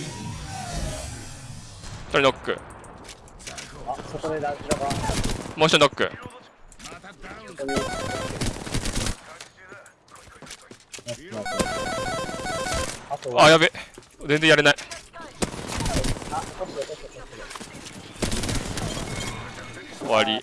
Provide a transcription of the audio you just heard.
一人ノック。もう一人ノック。あやべ。全然やれない。終わり。